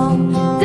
sol.